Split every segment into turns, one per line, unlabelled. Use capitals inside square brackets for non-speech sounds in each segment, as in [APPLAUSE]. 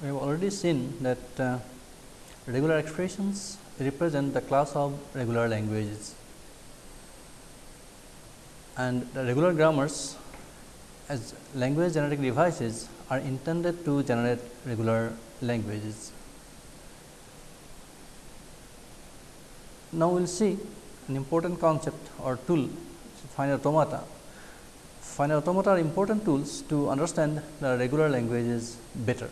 We have already seen that uh, regular expressions represent the class of regular languages and the regular grammars as language generating devices are intended to generate regular languages. Now, we will see an important concept or tool finite automata. Finite automata are important tools to understand the regular languages better.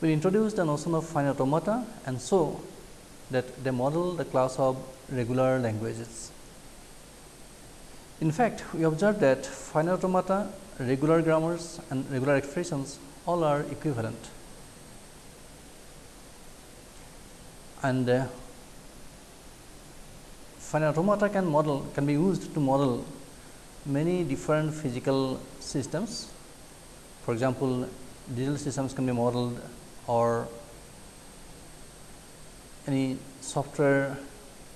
We will introduce the notion of finite automata and show that they model the class of regular languages. In fact, we observe that finite automata, regular grammars and regular expressions all are equivalent. And uh, finite automata can model can be used to model many different physical systems. For example, digital systems can be modeled or any software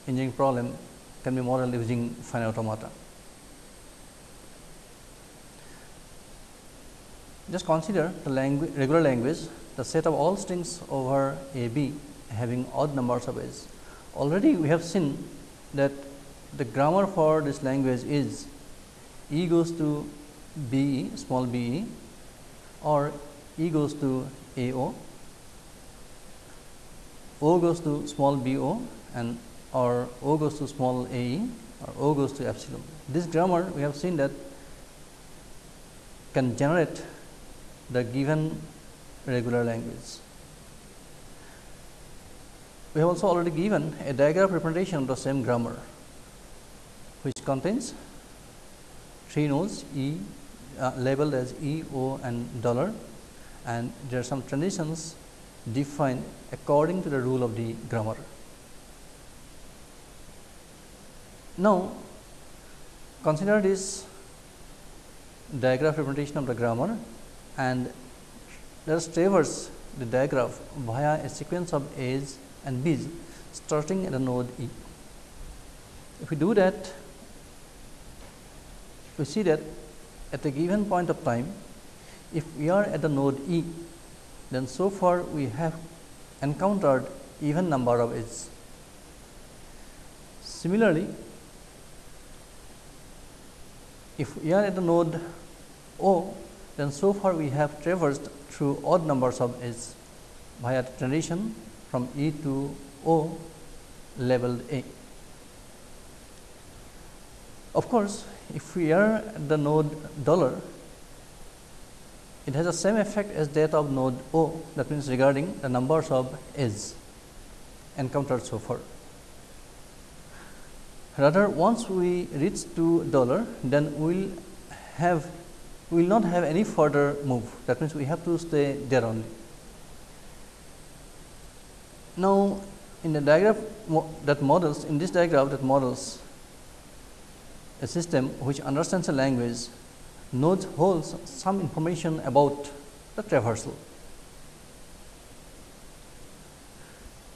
engineering problem can be modeled using finite automata. Just consider the language, regular language, the set of all strings over a b having odd numbers of edges. Already we have seen that the grammar for this language is e goes to b e small b e or e goes to a o, o goes to small b o and or o goes to small a or o goes to epsilon. This grammar we have seen that can generate the given regular language. We have also already given a diagram representation of the same grammar, which contains three nodes E uh, labeled as E, O and dollar and there are some transitions defined according to the rule of the grammar. Now, consider this diagram representation of the grammar and let us traverse the diagram via a sequence of A's and B's starting at the node E. If we do that, we see that at a given point of time, if we are at the node E, then so far we have encountered even number of edges. Similarly, if we are at the node O, then so far we have traversed through odd numbers of edges via transition from E to O labeled A. Of course, if we are at the node dollar, it has the same effect as that of node O that means regarding the numbers of edges encountered so far. Rather once we reach to dollar then we will have we will not have any further move that means we have to stay there only. Now, in the diagram that models in this diagram that models a system which understands a language nodes holds some information about the traversal.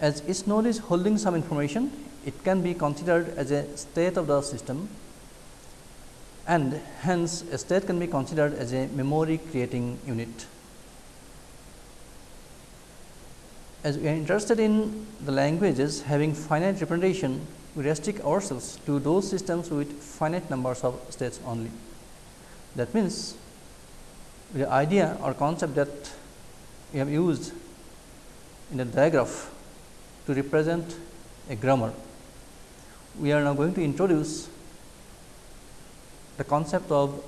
As each node is holding some information, it can be considered as a state of the system and hence a state can be considered as a memory creating unit. As we are interested in the languages having finite representation, we restrict ourselves to those systems with finite numbers of states only. That means, the idea or concept that we have used in the diagram to represent a grammar, we are now going to introduce the concept of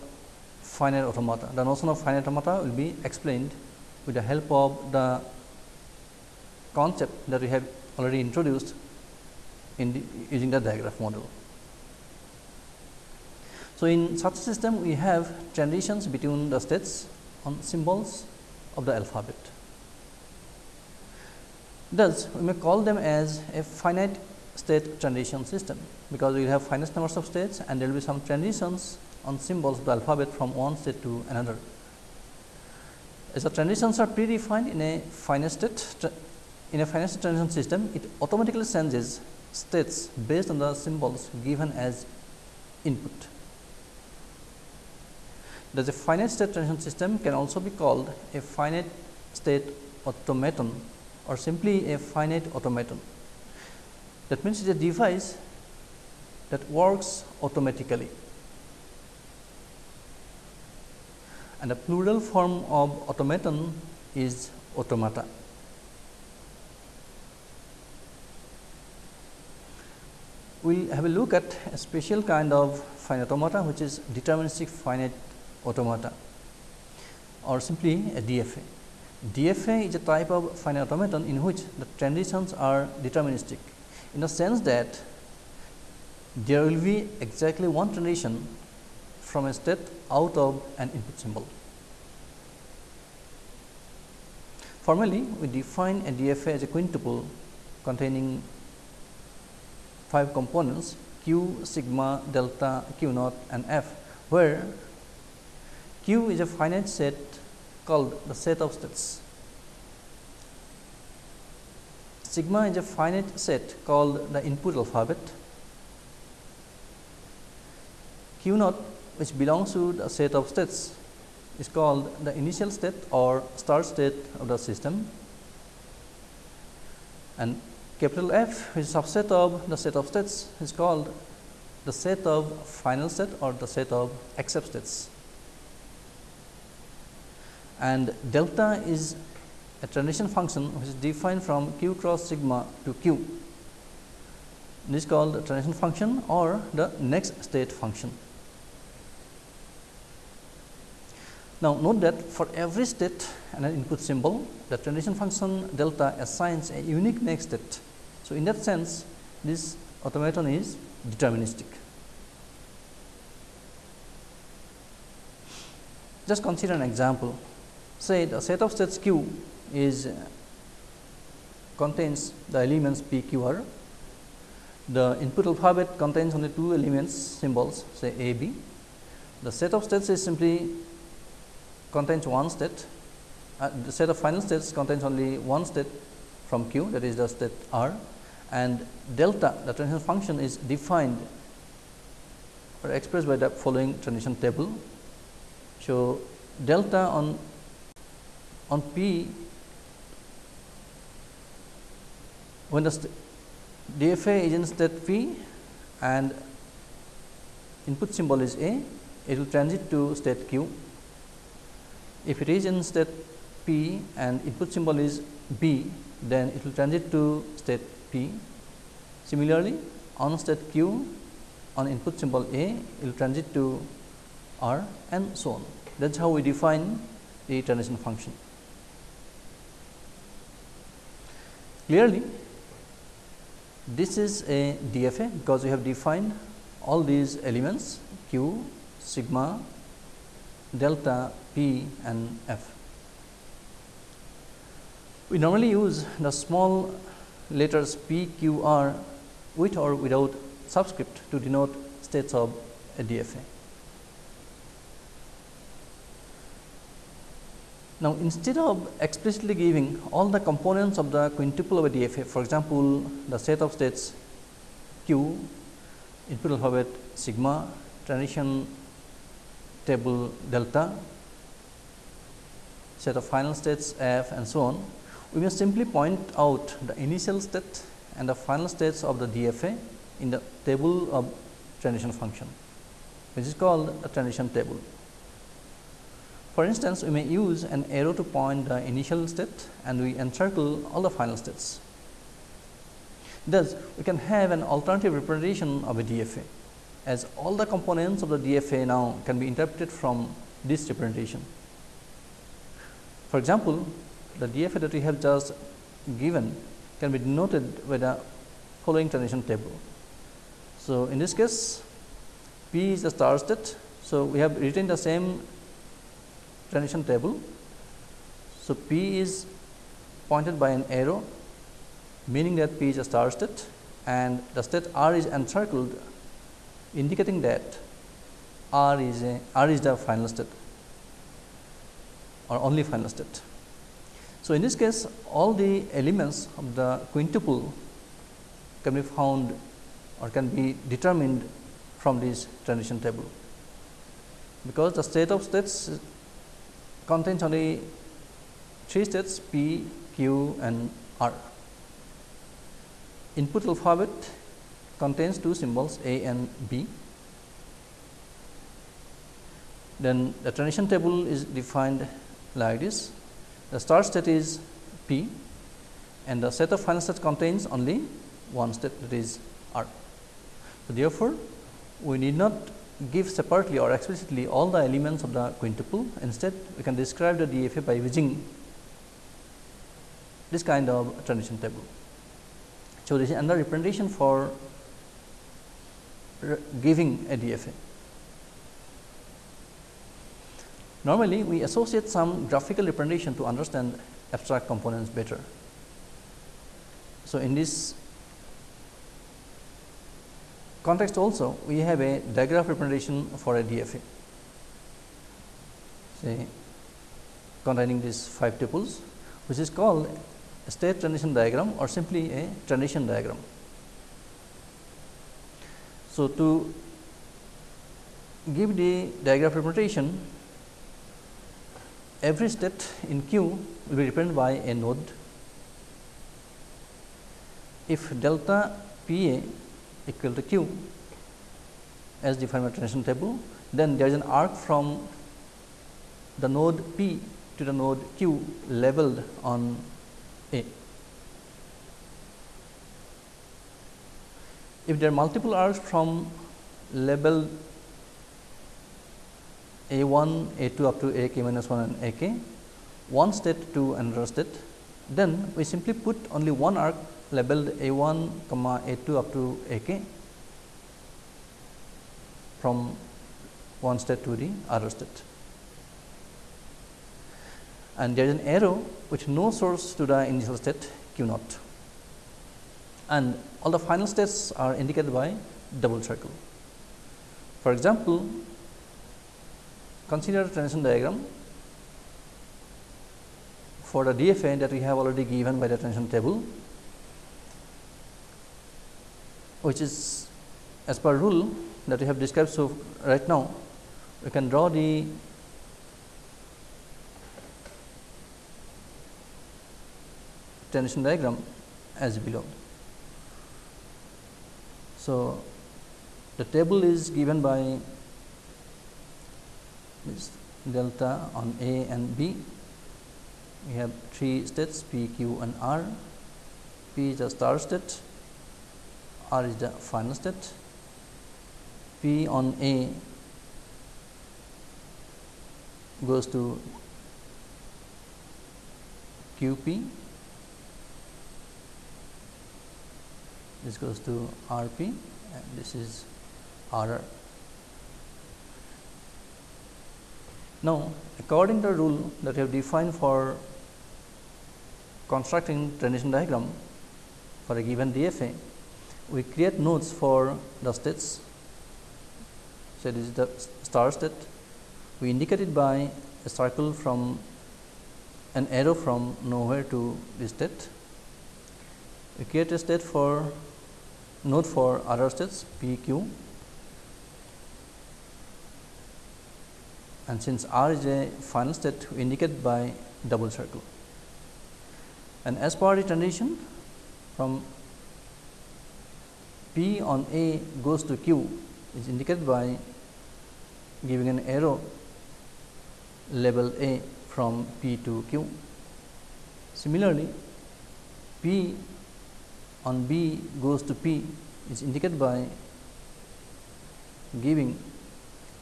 finite automata. The notion of finite automata will be explained with the help of the concept that we have already introduced in the, using the diagram model. So, in such a system we have transitions between the states on symbols of the alphabet. Thus, we may call them as a finite state transition system, because we have finite numbers of states and there will be some transitions on symbols of the alphabet from one state to another. As the transitions are predefined in a finite state in a finite state transition system, it automatically changes states based on the symbols given as input. Thus, a finite state transition system can also be called a finite state automaton or simply a finite automaton. That means, it is a device that works automatically and the plural form of automaton is automata. We will have a look at a special kind of finite automata which is deterministic finite automata or simply a DFA. DFA is a type of finite automaton in which the transitions are deterministic in the sense that there will be exactly one transition from a state out of an input symbol. Formally, we define a DFA as a quintuple containing 5 components q, sigma, delta, q naught and f, where q is a finite set called the set of states. Sigma is a finite set called the input alphabet. Q naught which belongs to the set of states is called the initial state or start state of the system and capital F which is a subset of the set of states is called the set of final state or the set of accept states and delta is a transition function which is defined from q cross sigma to q. This is called the transition function or the next state function. Now, note that for every state and an input symbol, the transition function delta assigns a unique next state. So, in that sense this automaton is deterministic. Just consider an example say the set of states q is uh, contains the elements p q r. The input alphabet contains only two elements symbols say a b. The set of states is simply contains one state. Uh, the set of final states contains only one state from q that is the state r and delta the transition function is defined or expressed by the following transition table. So, delta on on P when the DFA is in state P and input symbol is A, it will transit to state Q. If it is in state P and input symbol is B, then it will transit to state P. Similarly, on state Q on input symbol A, it will transit to R and so on. That is how we define the transition function. Clearly, this is a DFA because we have defined all these elements q, sigma, delta, p and f. We normally use the small letters p, q, r with or without subscript to denote states of a DFA. Now, instead of explicitly giving all the components of the quintuple of a DFA, for example, the set of states q, input alphabet sigma, transition table delta, set of final states f and so on, we may simply point out the initial state and the final states of the DFA in the table of transition function, which is called a transition table. For instance, we may use an arrow to point the initial state and we encircle all the final states. Thus, we can have an alternative representation of a DFA as all the components of the DFA now can be interpreted from this representation. For example, the DFA that we have just given can be denoted by the following transition table. So, in this case P is the start state. So, we have written the same transition table. So, P is pointed by an arrow meaning that P is a start state and the state R is encircled indicating that R is a R is the final state or only final state. So, in this case all the elements of the quintuple can be found or can be determined from this transition table. because the state of states contains only three states P, Q and R. Input alphabet contains two symbols A and B. Then the transition table is defined like this. The start state is P and the set of final states contains only one state that is R. So, therefore, we need not give separately or explicitly all the elements of the quintuple. Instead, we can describe the DFA by using this kind of transition table. So, this is another representation for giving a DFA. Normally, we associate some graphical representation to understand abstract components better. So, in this context also we have a digraph representation for a DFA say containing these five tuples which is called a state transition diagram or simply a transition diagram. So, to give the digraph representation every state in Q will be represented by a node. If delta P A equal to q as defined by transition table, then there is an arc from the node P to the node Q labeled on A. If there are multiple arcs from labeled A 1, A 2 up to A k minus 1 and A k, one state to another state, then we simply put only one arc labeled A 1 comma A 2 up to A k from one state to the other state. And there is an arrow with no source to the initial state q naught and all the final states are indicated by double circle. For example, consider a transition diagram for the DFA that we have already given by the transition table which is as per rule that we have described. So, right now we can draw the transition diagram as below. So, the table is given by this delta on A and B. We have three states P, Q and R. P is the start state, R is the final state. P on A goes to Q P, this goes to R P and this is R R. Now, according to the rule that we have defined for constructing transition diagram for a given DFA, we create nodes for the states. So, this is the star state. We indicate it by a circle from an arrow from nowhere to this state. We create a state for node for other states P Q and since R is a final state we indicate by double circle. And as per the transition from P on A goes to Q is indicated by giving an arrow label A from P to Q. Similarly, P on B goes to P is indicated by giving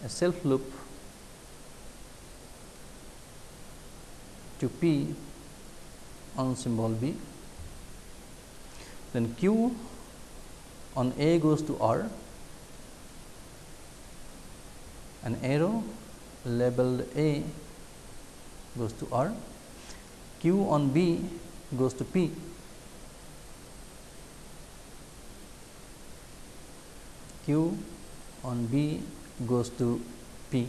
a self loop to P on symbol B. Then Q on A goes to R, an arrow labeled A goes to R, Q on B goes to P, Q on B goes to P,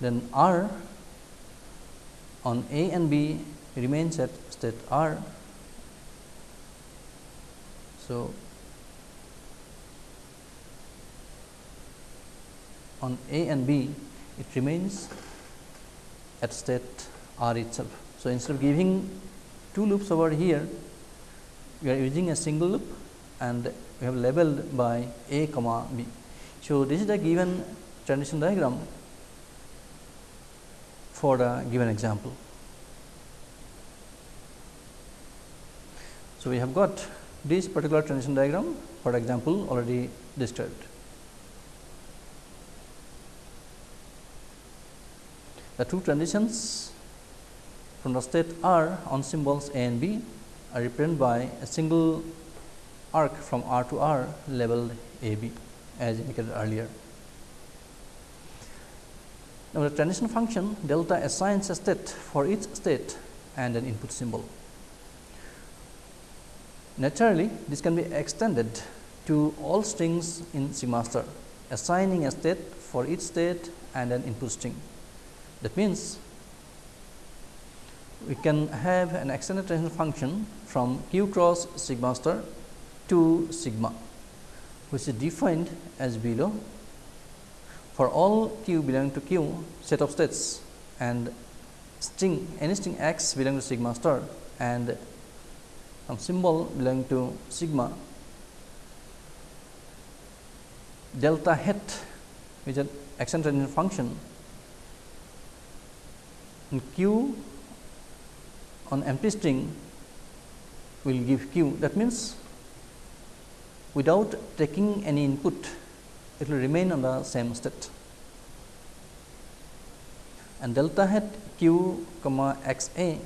then R on A and B remains at state R So, on A and B, it remains at state R itself. So, instead of giving two loops over here, we are using a single loop and we have labeled by A comma B. So, this is the given transition diagram for the given example. So, we have got this particular transition diagram for example already disturbed. The two transitions from the state R on symbols A and B are represented by a single arc from R to R labeled A B as indicated earlier. Now, the transition function delta assigns a state for each state and an input symbol. Naturally, this can be extended to all strings in sigma star, assigning a state for each state and an input string. That means, we can have an extended transition function from q cross sigma star to sigma, which is defined as below for all q belonging to q set of states and string any string x belonging to sigma star and some symbol belonging to sigma. Delta hat which is an extended function. And q on empty string will give q. That means without taking any input it will remain on the same state. And delta hat q comma x a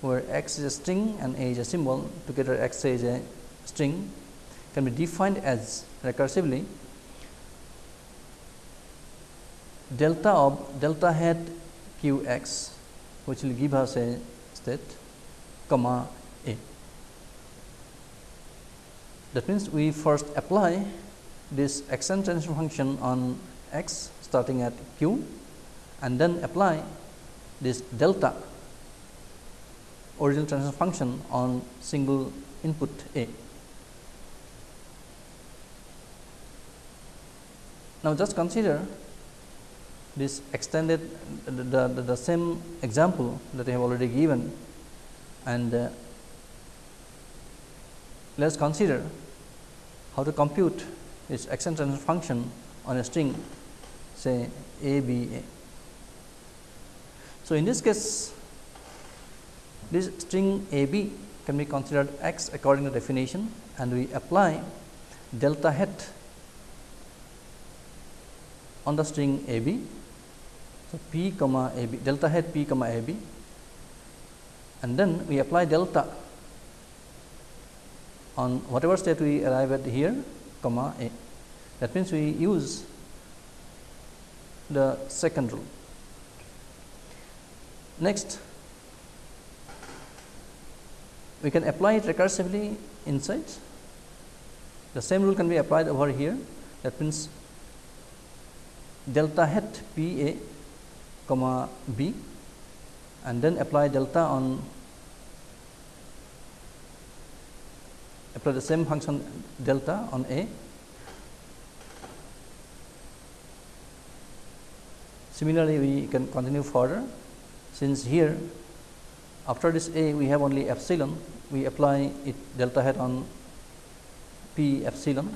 where x is a string and a is a symbol together x is a string can be defined as recursively delta of delta hat q x which will give us a state comma a. That means, we first apply this extend transition function on x starting at q and then apply this delta original transition function on single input A. Now, just consider this extended the, the, the, same example that I have already given and uh, let us consider how to compute this extended transition function on a string say a b a. So, in this case this string a b can be considered x according to definition and we apply delta hat on the string a b. So, p comma a b delta hat p comma a b and then we apply delta on whatever state we arrive at here comma a. That means, we use the second rule. Next, we can apply it recursively inside. The same rule can be applied over here. That means, delta hat P A comma B and then apply delta on apply the same function delta on A. Similarly, we can continue further since here after this A we have only epsilon, we apply it delta hat on P epsilon.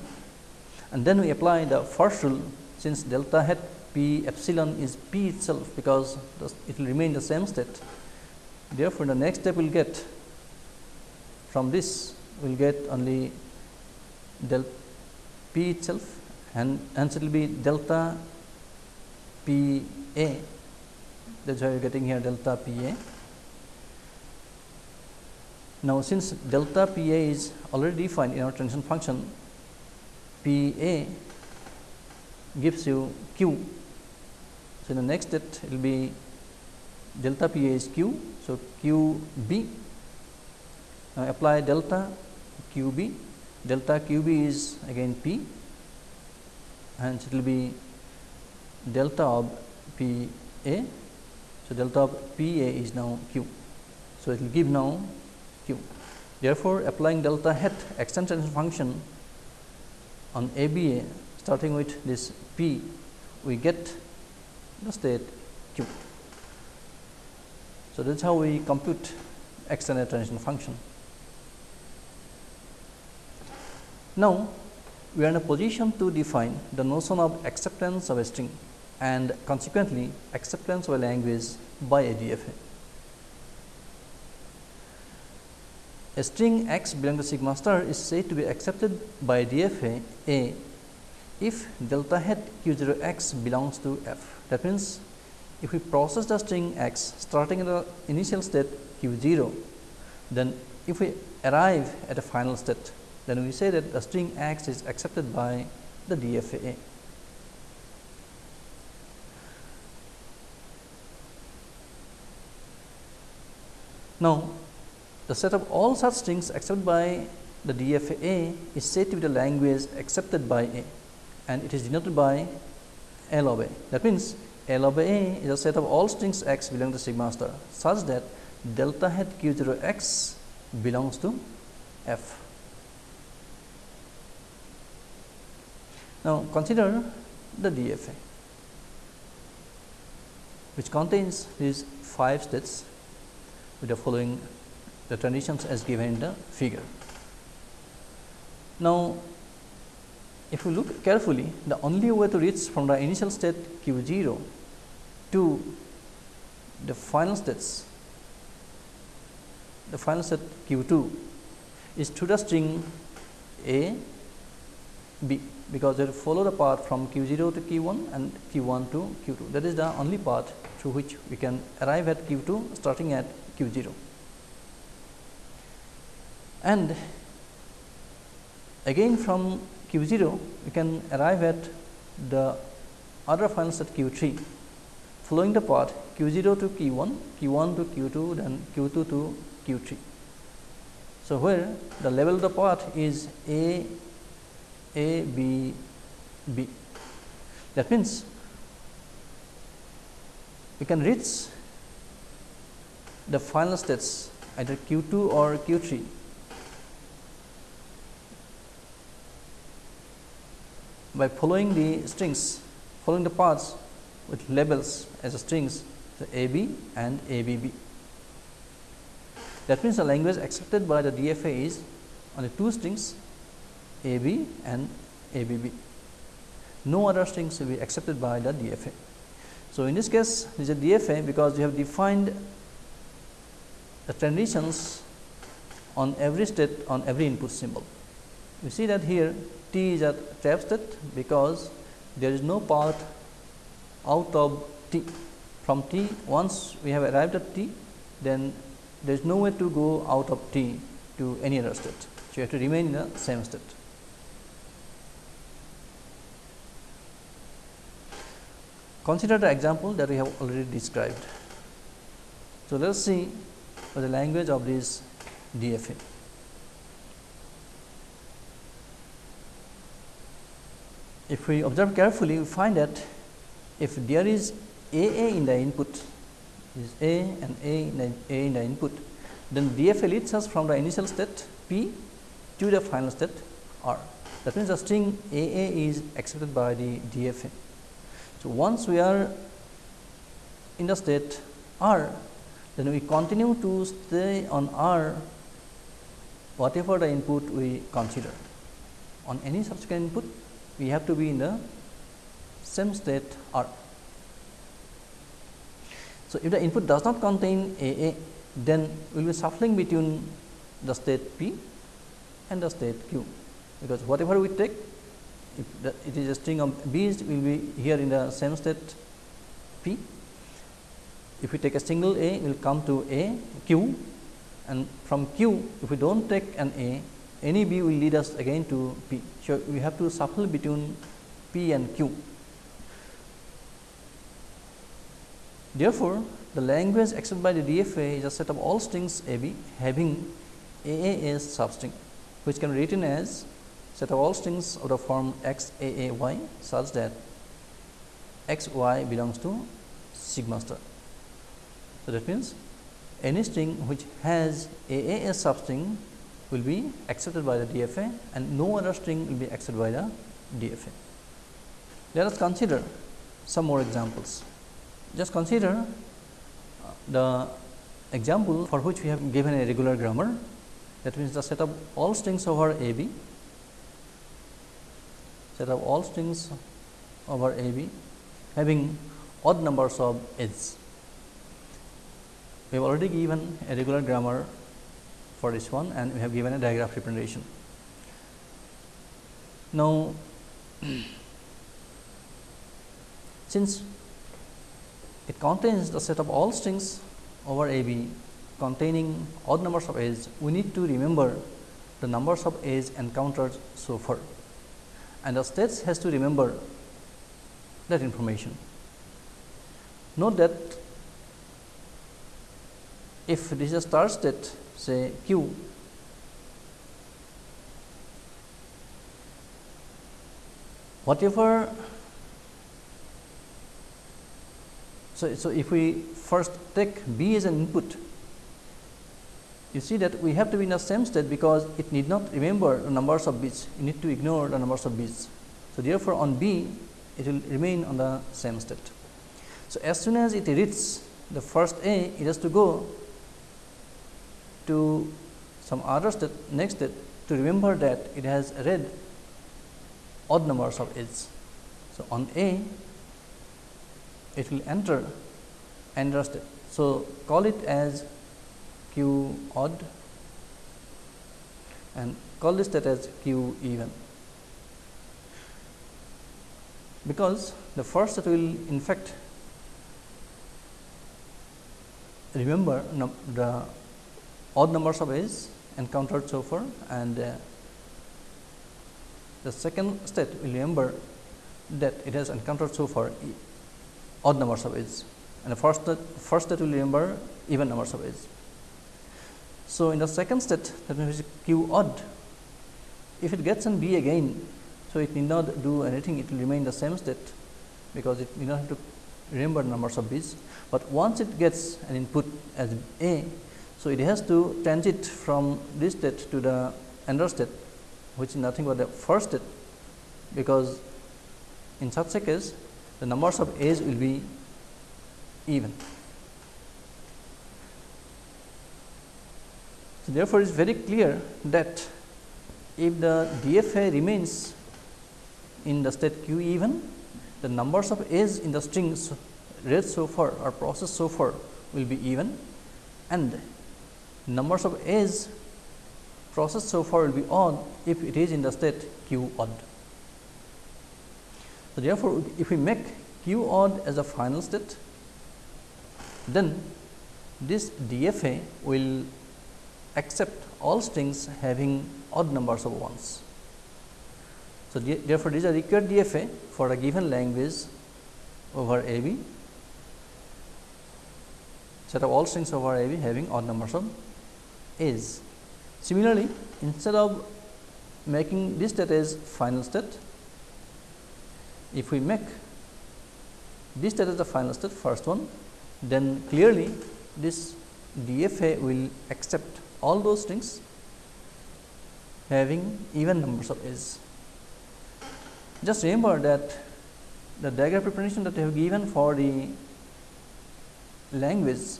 And then we apply the first rule. Since delta hat P epsilon is P itself because it will remain the same state. Therefore, the next step we will get from this we will get only del P itself. And hence it will be delta P A. That is why we are getting here delta P A. Now, since delta P A is already defined in our transition function, P A gives you Q. So, in the next state it will be delta P A is Q. So, Q B now apply delta Q B delta Q B is again P and it will be delta of P A. So, delta of P A is now Q. So, it will give now. Therefore, applying delta hat extension function on ABA starting with this p we get the state q. So, that is how we compute extended transition function. Now, we are in a position to define the notion of acceptance of a string and consequently acceptance of a language by a DFA. A string x belonging to sigma star is said to be accepted by DFA A if delta hat q 0 x belongs to f. That means, if we process the string x starting in the initial state q 0, then if we arrive at a final state, then we say that the string x is accepted by the DFA. Now, the set of all such strings accepted by the DFA is said to be the language accepted by A and it is denoted by L of A. That means, L of A is a set of all strings x belonging to sigma star such that delta hat q 0 x belongs to f. Now, consider the DFA which contains these 5 states with the following the transitions as given in the figure. Now, if you look carefully the only way to reach from the initial state q 0 to the final states the final state q 2 is through the string a b because they follow the path from q 0 to q 1 and q 1 to q 2 that is the only path through which we can arrive at q 2 starting at q 0 and again from q 0 we can arrive at the other final set q 3 following the path q 0 to q 1 q 1 to q 2 then q 2 to q 3 so where the level of the path is a a b b. That means we can reach the final states either q 2 or q 3 by following the strings, following the paths with labels as strings so A B and A B B. That means, the language accepted by the DFA is only two strings A B and A B B. No other strings will be accepted by the DFA. So, in this case this is a DFA because we have defined the transitions on every state on every input symbol. We see that here t is a trap state because there is no path out of t from t once we have arrived at t then there is no way to go out of t to any other state. So, you have to remain in the same state. Consider the example that we have already described. So, let us see the language of this DFA. If we observe carefully, we find that if there is A A in the input, is A and A in the, A in the input, then DFA leads us from the initial state P to the final state R. That means, the string A A is accepted by the DFA. So, once we are in the state R, then we continue to stay on R whatever the input we consider. On any subsequent input, we have to be in the same state R. So, if the input does not contain A A, then we will be shuffling between the state P and the state Q, because whatever we take, if the, it is a string of B's will be here in the same state P. If we take a single A, will come to A Q and from Q, if we do not take an A, any B will lead us again to P. So, we have to shuffle between P and Q. Therefore, the language accepted by the DFA is a set of all strings A B having A A as substring, which can be written as set of all strings of the form x A A y such that x y belongs to sigma star. So, that means any string which has A A as substring will be accepted by the DFA and no other string will be accepted by the DFA. Let us consider some more examples. Just consider uh, the example for which we have given a regular grammar that means the set of all strings over a b set of all strings over a b having odd numbers of edges. We have already given a regular grammar for this one and we have given a digraph representation. Now, [CLEARS THROAT] since it contains the set of all strings over a b containing odd numbers of edges, we need to remember the numbers of edge encountered so far and the states has to remember that information. Note that if this is a start state say q whatever so, so if we first take b as an input you see that we have to be in the same state because it need not remember the numbers of bits. You need to ignore the numbers of bits. So therefore on b it will remain on the same state. So as soon as it reads the first a it has to go to some other state next state to remember that it has read odd numbers of edges. So, on A it will enter another state. So, call it as q odd and call this state as q even because the first that will in fact remember the odd numbers of edges encountered so far and uh, the second state will remember that it has encountered so far odd numbers of edges and the first state, first state will remember even numbers of edges. So, in the second state that means q odd if it gets an b again. So, it need not do anything it will remain the same state because it need not have to remember numbers of b's, but once it gets an input as a so, it has to transit from this state to the another state which is nothing but the first state because in such a case the numbers of edge will be even. So, therefore, it is very clear that if the DFA remains in the state q even the numbers of edge in the strings read so far or processed so far will be even and numbers of edge processed so far will be odd if it is in the state q odd. So, therefore, if we make q odd as a final state, then this DFA will accept all strings having odd numbers of ones. So, therefore, this is a required DFA for a given language over A B set of all strings over A B having odd numbers of is. Similarly, instead of making this state as final state, if we make this state as the final state first one, then clearly this DFA will accept all those strings having even numbers of edges. Just remember that the digraph representation that we have given for the language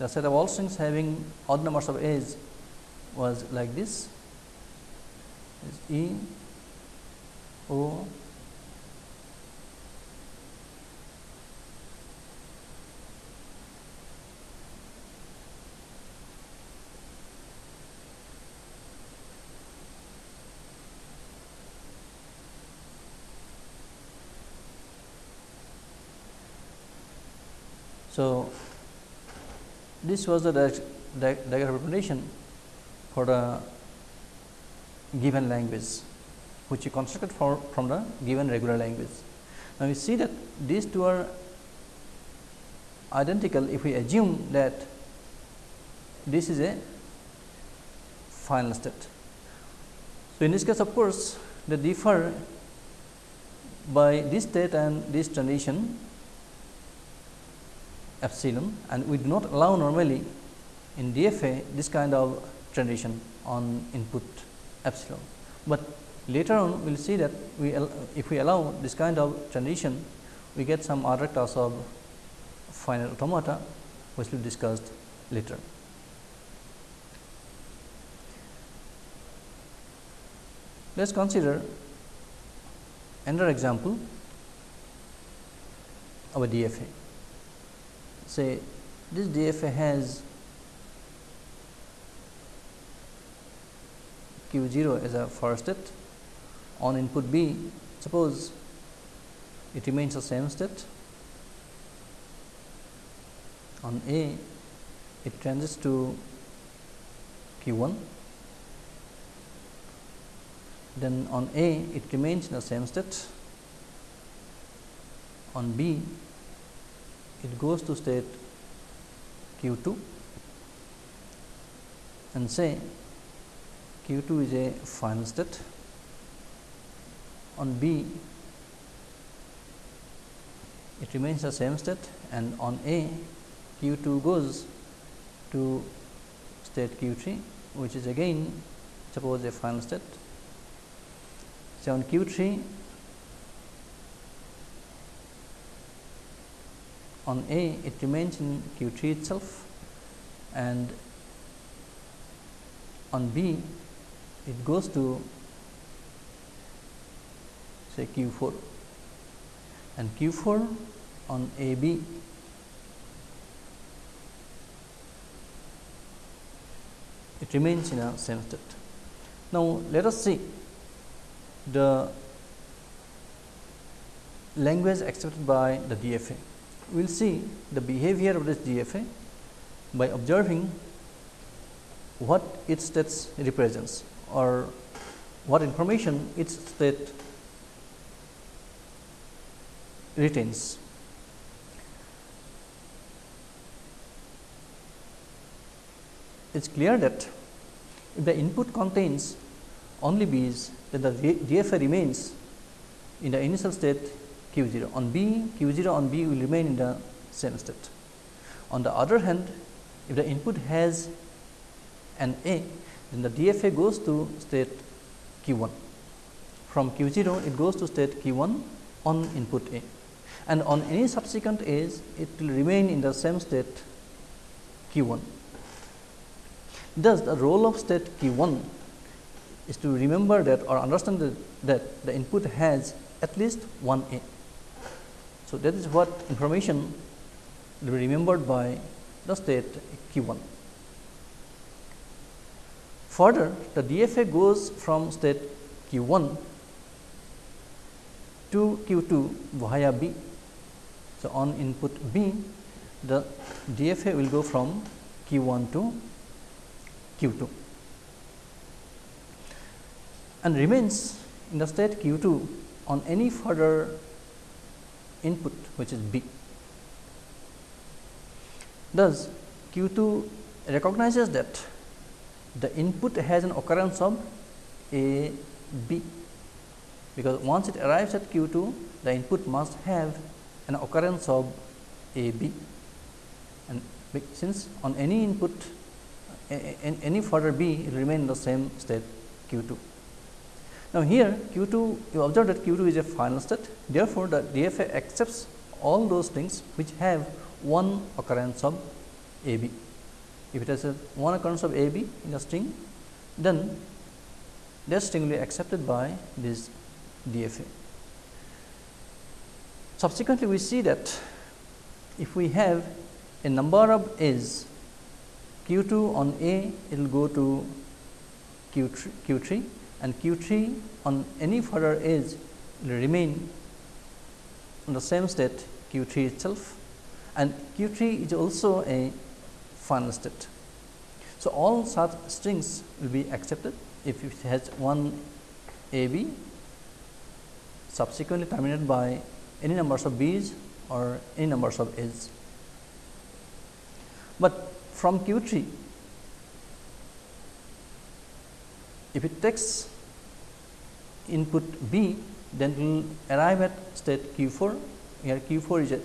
the set of all strings having odd numbers of edge was like this. Is E O So, this was the diagram representation for the given language which we constructed for from the given regular language. Now, we see that these two are identical if we assume that this is a final state. So, in this case of course, they differ by this state and this transition epsilon and we do not allow normally in DFA this kind of transition on input epsilon, but later on we will see that we if we allow this kind of transition we get some other class of finite automata which will be discussed later. Let us consider another example of a DFA. Say this DFA has q 0 as a first state on input B, suppose it remains the same state. On A it transits to q 1 then on A it remains in the same state. On B it goes to state q 2 and say q 2 is a final state. On B it remains the same state. And on A q 2 goes to state q 3 which is again suppose a final state. So, on Q 3 on A it remains in Q 3 itself and on B it goes to say Q 4 and Q 4 on A B it remains in a same state. Now, let us see the language accepted by the DFA. We will see the behavior of this DFA by observing what its states represents or what information its state retains. It is clear that if the input contains only B's then the DFA remains in the initial state q 0. On B, q 0 on B will remain in the same state. On the other hand, if the input has an A, then the DFA goes to state q 1. From q 0, it goes to state q 1 on input A and on any subsequent A's, it will remain in the same state q 1. Thus, the role of state q 1 is to remember that or understand that, that the input has at least one A. So, that is what information will be remembered by the state q 1. Further, the DFA goes from state q 1 to q 2 via B. So, on input B, the DFA will go from q 1 to q 2 and remains in the state q 2 on any further input which is B. Thus, q 2 recognizes that the input has an occurrence of A B, because once it arrives at q 2 the input must have an occurrence of A B and since on any input any further B it will remain in the same state q 2. Now, here q 2 you observe that q 2 is a final state therefore, the DFA accepts all those things which have one occurrence of A B. If it has a one occurrence of A B in a string then that string will be accepted by this DFA. Subsequently, we see that if we have a number of A's q 2 on A it will go to q 3, q 3 and q 3 on any further edge will remain in the same state q 3 itself and q 3 is also a final state. So, all such strings will be accepted if it has one a b subsequently terminated by any numbers of b's or any numbers of a's. But from q 3 if it takes input B, then we will arrive at state Q 4. Here Q 4 is a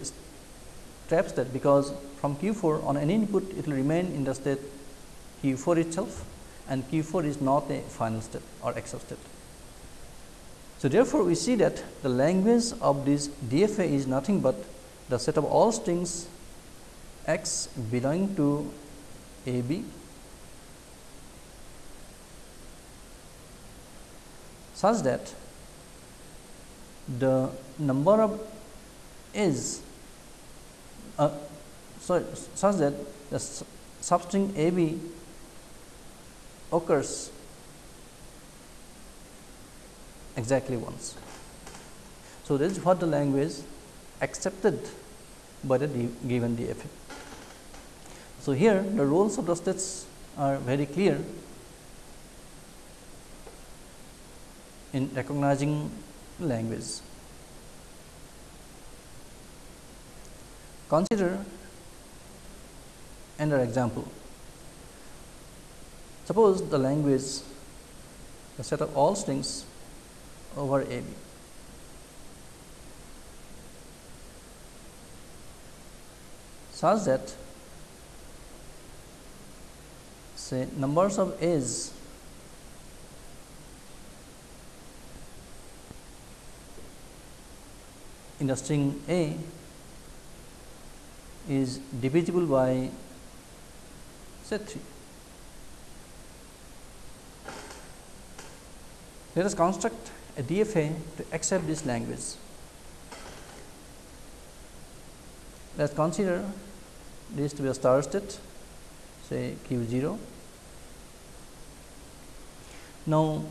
trap state, because from Q 4 on any input it will remain in the state Q 4 itself and Q 4 is not a final state or excel state. So, therefore, we see that the language of this DFA is nothing but the set of all strings x belonging to A B such that the number of is uh, sorry such that the substring A B occurs exactly once. So, this is what the language accepted by the given DFA. So, here the roles of the states are very clear in recognizing language. Consider another example. Suppose the language the set of all strings over A B. such that say numbers of A's in the string A is divisible by say 3. Let us construct a DFA to accept this language. Let us consider this to be a start state say q 0. Now,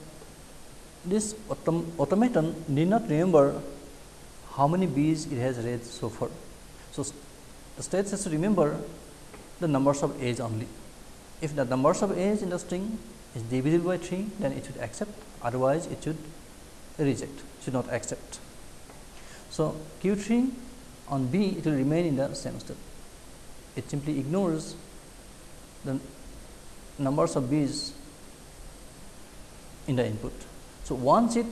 this autom automaton need not remember how many B's it has read so far. So, the state has to remember the numbers of A's only. If the numbers of A's in the string is divisible by 3, then it should accept, otherwise it should reject, should not accept. So, Q 3 on B it will remain in the same state. It simply ignores the numbers of B's in the input. So, once it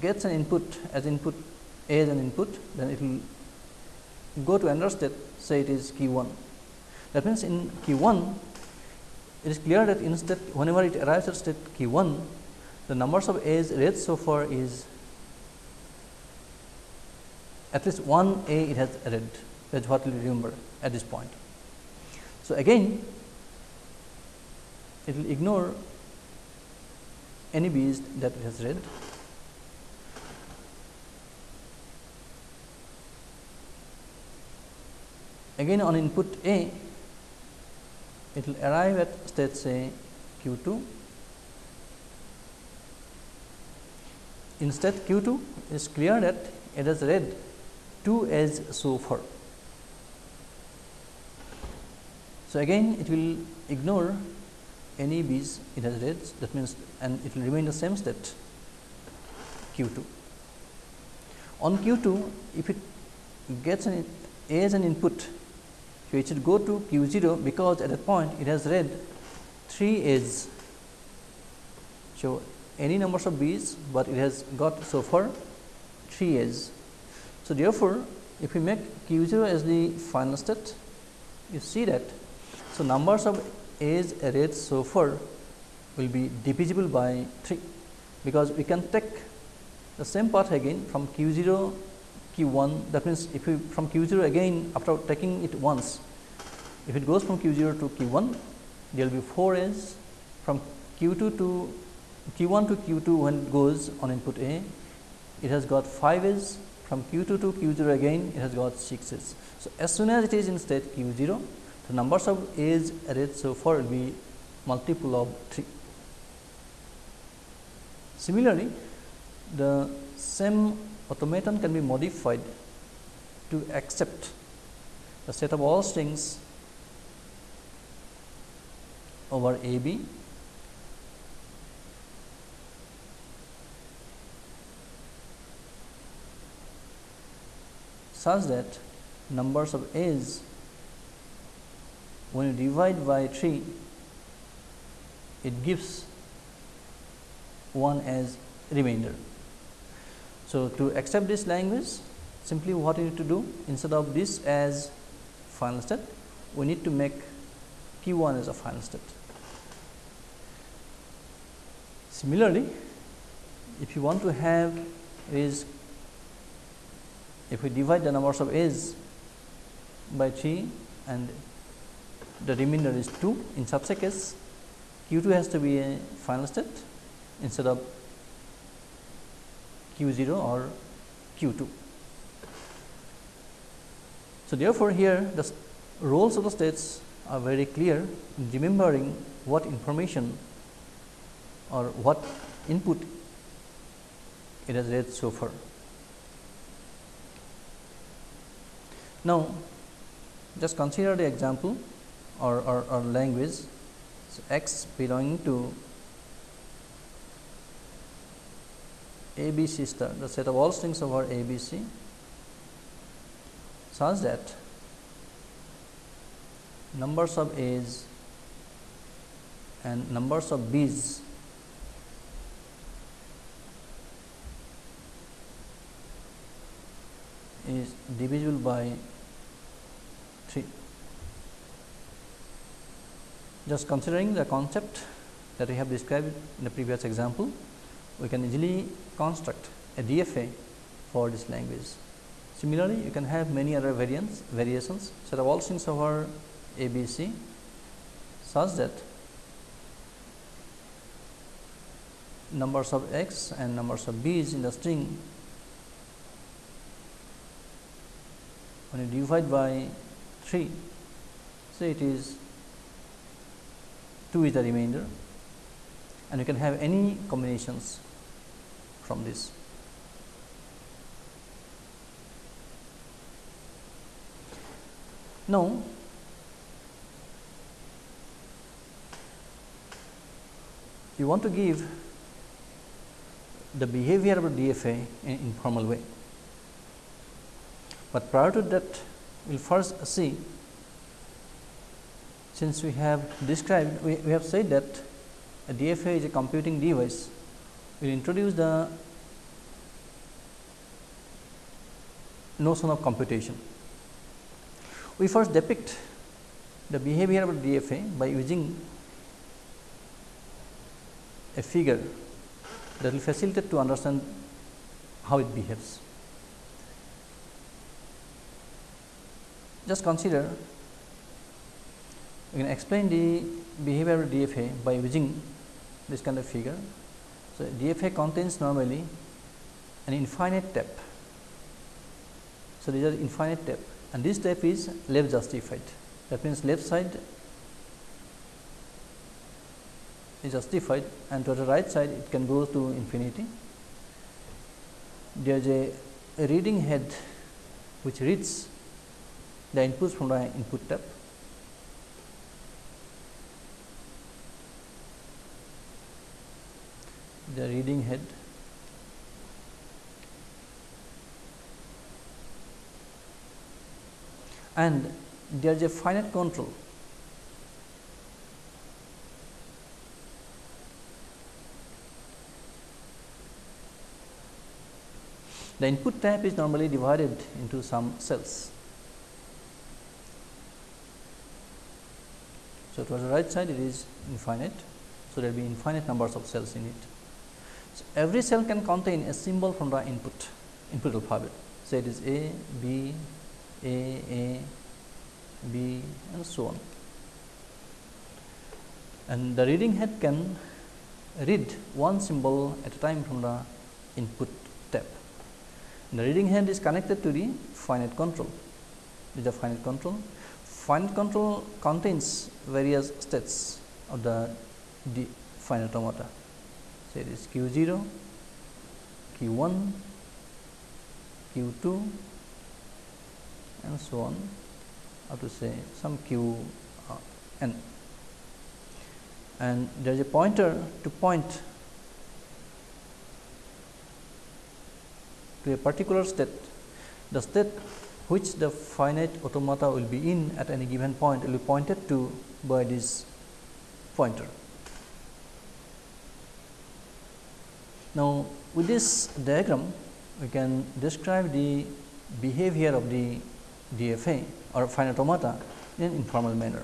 gets an input as input A as an input, then it will go to another state say it is Q 1. That means, in Q 1 it is clear that in state whenever it arrives at state Q 1 the numbers of A's read so far is at least one A it has read that is what we remember at this point. So, again it will ignore any B's that it has read again on input A it will arrive at state say q 2 in state q 2 is clear that it has read 2 as so far. So, again it will ignore any b's it has read that means and it will remain the same state q 2. On q 2 if it gets an as an input so, it should go to q 0 because at that point it has read 3 A's. So, any numbers of B's, but it has got so far 3 A's. So, therefore, if we make q 0 as the final state, you see that. So, numbers of A's read so far will be divisible by 3, because we can take the same path again from q 0 q 1 that means, if we from q 0 again after taking it once if it goes from q 0 to q 1 there will be 4 A's from q 2 to q 1 to q 2 when it goes on input A it has got 5 A's from q 2 to q 0 again it has got 6 A's. So, as soon as it is in state q 0 the numbers of A's read so far will be multiple of 3. Similarly, the same automaton can be modified to accept the set of all strings over A B such that numbers of A's when you divide by 3 it gives 1 as remainder. So, to accept this language simply what you need to do instead of this as final state we need to make q 1 as a final state. Similarly, if you want to have is if we divide the numbers of a's by 3 and the remainder is 2 in such a case q 2 has to be a final state instead of q 0 or q 2. So, therefore, here the roles of the states are very clear in remembering what information or what input it has read so far. Now, just consider the example or, or, or language so, x belonging to a b c star the set of all strings over a b c such that numbers of a's and numbers of b's is divisible by 3. Just considering the concept that we have described in the previous example, we can easily construct a DFA for this language. Similarly, you can have many other variants variations set of all strings over ABC such that numbers of x and numbers of b's in the string when you divide by 3 say it is 2 is the remainder and you can have any combinations from this. Now, you want to give the behavior of DFA in informal way. But prior to that, we will first see since we have described, we, we have said that a DFA is a computing device, we introduce the notion of computation. We first depict the behavior of DFA by using a figure that will facilitate to understand how it behaves. Just consider we can explain the behavior of DFA by using this kind of figure. So, DFA contains normally an infinite step. So, these are infinite step and this step is left justified that means left side is justified and to the right side it can go to infinity. There is a, reading head which reads the inputs from the input tab. The reading head and there is a finite control The input tab is normally divided into some cells. So, towards the right side it is infinite. So, there will be infinite numbers of cells in it. So, every cell can contain a symbol from the input input alphabet. So, it is A, B, A, A, B and so on. And the reading head can read one symbol at a time from the input tab. The reading head is connected to the finite control. Is the finite control. Finite control contains various states of the, the finite automata. It is Q 0, Q 1, Q 2 and so on up to say some Q uh, n. And there is a pointer to point to a particular state, the state which the finite automata will be in at any given point will be pointed to by this pointer. Now, with this diagram we can describe the behavior of the DFA or finite automata in an informal manner.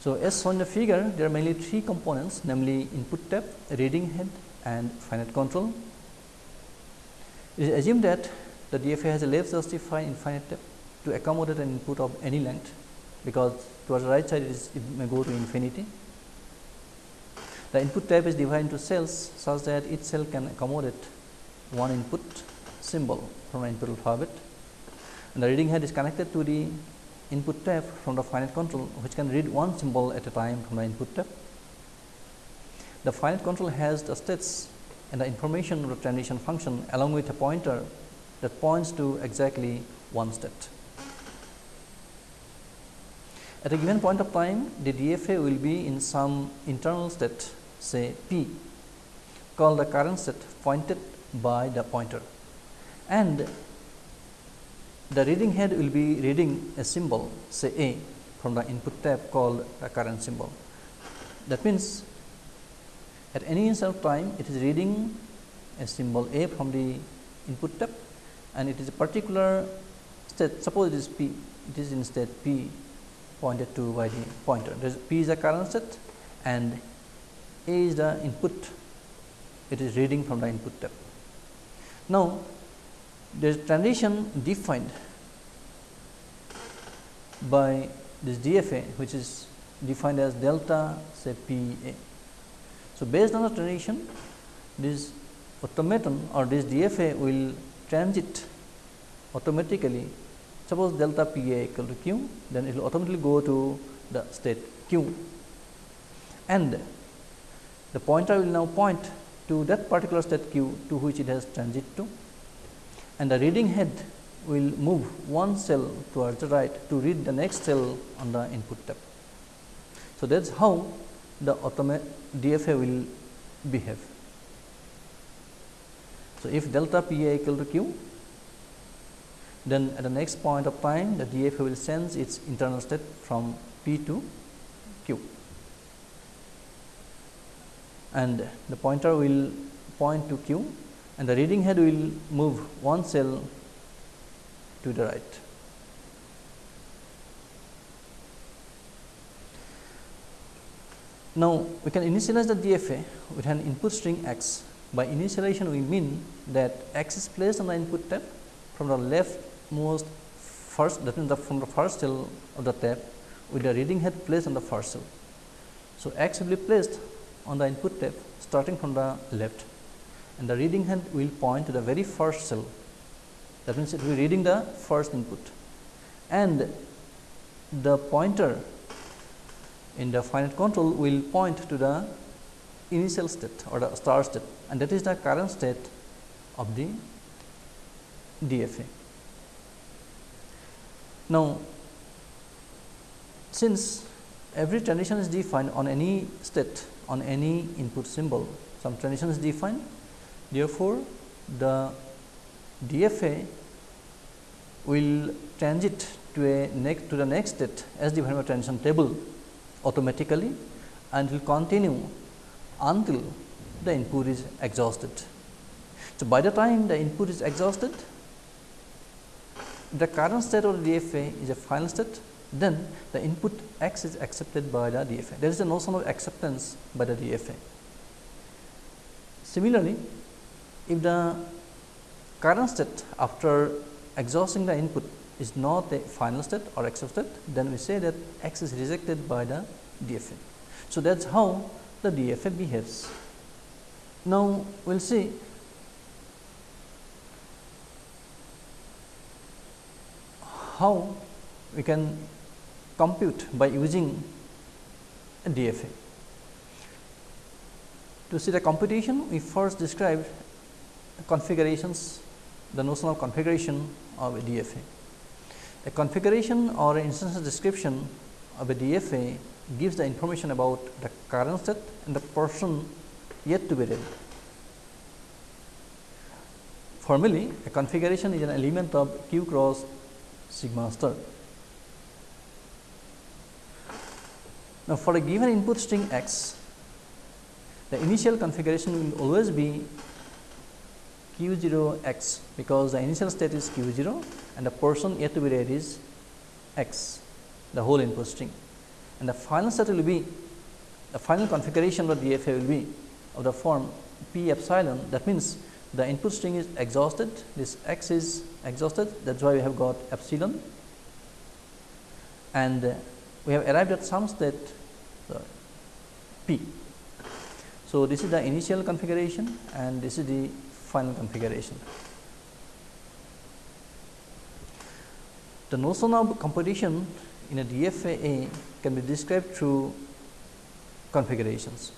So, as shown in the figure there are mainly three components namely input tap, reading head and finite control. It is assumed that the DFA has a left justified infinite tab to accommodate an input of any length, because towards the right side it, is, it may go to infinity. The input tab is divided into cells such that each cell can accommodate one input symbol from an input alphabet and the reading head is connected to the input tab from the finite control which can read one symbol at a time from the input tab. The finite control has the states and the information of the transition function along with a pointer that points to exactly one state. At a given point of time, the DFA will be in some internal state say P called the current state pointed by the pointer and the reading head will be reading a symbol say A from the input tab called the current symbol. That means, at any instant of time it is reading a symbol A from the input tab and it is a particular state suppose it is P it is in state P pointed to by the pointer. Is, P is the current state and A is the input it is reading from the input tab. Now, there is transition defined by this DFA which is defined as delta say P A. So, based on the transition this automaton or this DFA will transit automatically suppose delta P A equal to Q then it will automatically go to the state Q and the pointer will now point to that particular state Q to which it has transit to and the reading head will move one cell towards the right to read the next cell on the input tab. So, that is how the DFA will behave. So, if delta P A equal to Q, then at the next point of time the DFA will sense its internal state from P to Q and the pointer will point to Q and the reading head will move one cell to the right. Now, we can initialize the DFA with an input string x. By initialization, we mean that x is placed on the input tab from the leftmost first that means the from the first cell of the tab with the reading head placed on the first cell. So, x will be placed on the input tab starting from the left and the reading head will point to the very first cell. That means it will be reading the first input. And the pointer in the finite control will point to the initial state or the start state and that is the current state of the DFA. Now, since every transition is defined on any state on any input symbol, some transition is defined Therefore, the DFA will transit to a next to the next state as defined by transition table automatically and will continue until the input is exhausted. So, by the time the input is exhausted, the current state of the DFA is a final state, then the input x is accepted by the DFA. There is a notion of acceptance by the DFA. Similarly, if the current state after exhausting the input is not a final state or accepted, then we say that x is rejected by the DFA. So, that is how the DFA behaves. Now, we will see how we can compute by using a DFA. To see the computation, we first described configurations, the notion of configuration of a DFA. A configuration or instance description of a DFA gives the information about the current state and the portion yet to be read. Formally, a configuration is an element of q cross sigma star. Now, for a given input string x, the initial configuration will always be q 0 x because the initial state is q 0 and the portion yet to be read is x the whole input string and the final set will be the final configuration of the DFA will be of the form p epsilon that means the input string is exhausted this x is exhausted that is why we have got epsilon and uh, we have arrived at some state uh, p. So, this is the initial configuration and this is the final configuration. The notion of computation in a DFA can be described through configurations.